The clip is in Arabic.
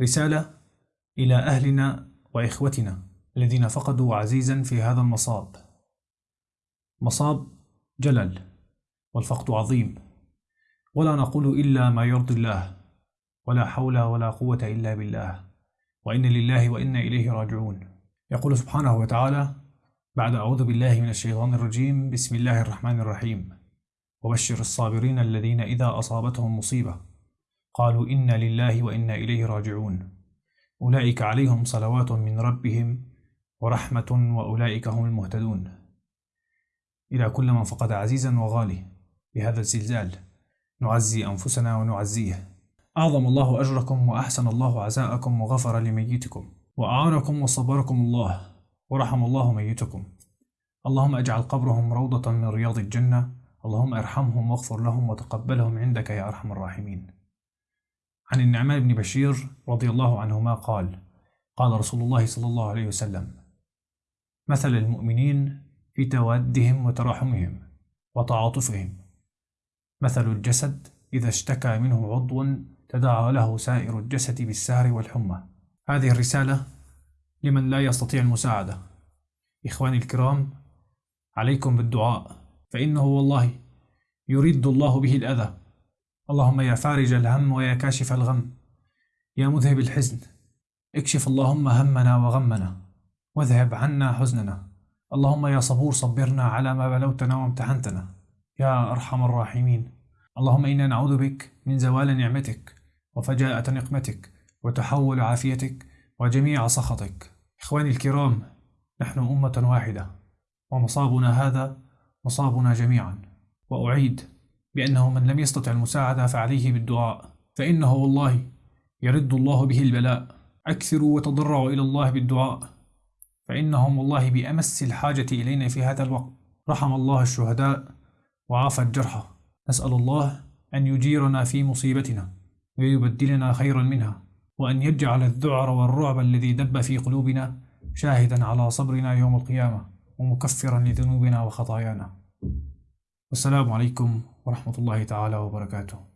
رسالة إلى أهلنا وإخوتنا الذين فقدوا عزيزا في هذا المصاب. مصاب جلل والفقد عظيم. ولا نقول إلا ما يرضي الله ولا حول ولا قوة إلا بالله. وإن لله وإنا إليه راجعون. يقول سبحانه وتعالى بعد أعوذ بالله من الشيطان الرجيم بسم الله الرحمن الرحيم. وبشر الصابرين الذين إذا أصابتهم مصيبة. قالوا إنا لله وإنا إليه راجعون. أولئك عليهم صلوات من ربهم ورحمة وأولئك هم المهتدون. إلى كل من فقد عزيزا وغالي بهذا الزلزال نعزي أنفسنا ونعزيه. أعظم الله أجركم وأحسن الله عزاءكم وغفر لميتكم وأعانكم وصبركم الله ورحم الله ميتكم. اللهم اجعل قبرهم روضة من رياض الجنة اللهم ارحمهم واغفر لهم وتقبلهم عندك يا أرحم الراحمين. عن النعمان بن بشير رضي الله عنهما قال قال رسول الله صلى الله عليه وسلم مثل المؤمنين في توادهم وتراحمهم وتعاطفهم. مثل الجسد إذا اشتكى منه عضو تداعى له سائر الجسد بالسهر والحمى. هذه الرسالة لمن لا يستطيع المساعدة. إخواني الكرام عليكم بالدعاء فإنه والله يرد الله به الأذى. اللهم يا فارج الهم ويا كاشف الغم. يا مذهب الحزن اكشف اللهم همنا وغمنا واذهب عنا حزننا. اللهم يا صبور صبرنا على ما بلوتنا وامتحنتنا. يا أرحم الراحمين. اللهم إنا نعوذ بك من زوال نعمتك وفجاءة نقمتك وتحول عافيتك وجميع سخطك. إخواني الكرام نحن أمة واحدة ومصابنا هذا مصابنا جميعا. وأعيد بأنه من لم يستطع المساعدة فعليه بالدعاء فإنه والله يرد الله به البلاء. أكثروا وتضرعوا إلى الله بالدعاء. فإنهم والله بأمس الحاجة إلينا في هذا الوقت. رحم الله الشهداء وعافى الجرحى. نسأل الله أن يجيرنا في مصيبتنا ويبدلنا خيرا منها وأن يجعل الذعر والرعب الذي دب في قلوبنا شاهدا على صبرنا يوم القيامة ومكفرا لذنوبنا وخطايانا. والسلام عليكم ورحمة الله تعالى وبركاته.